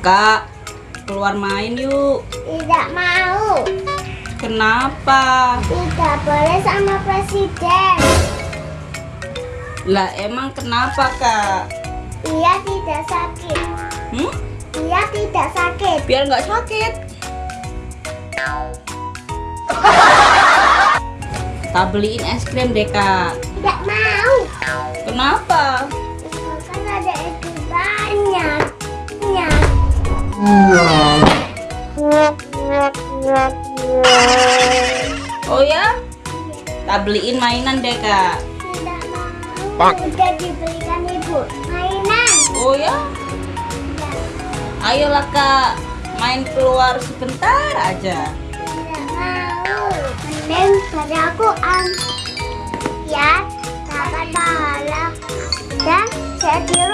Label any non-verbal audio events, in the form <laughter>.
Kak, keluar main yuk. Tidak mau. Kenapa? Tidak boleh sama presiden. Lah emang kenapa kak? Dia tidak sakit. Hmm? Dia tidak sakit. Biar nggak sakit. <laughs> Tak beliin es krim deh kak. Tidak mau. Kenapa? Oh ya? Tak beliin mainan deh kak. Tidak mau. Udah dibelikan ibu. Mainan. Oh ya? Tidak, Ayolah kak, main keluar sebentar aja. tidak mau. Mending pada aku am. Ya, dapat pahala. Dan saya.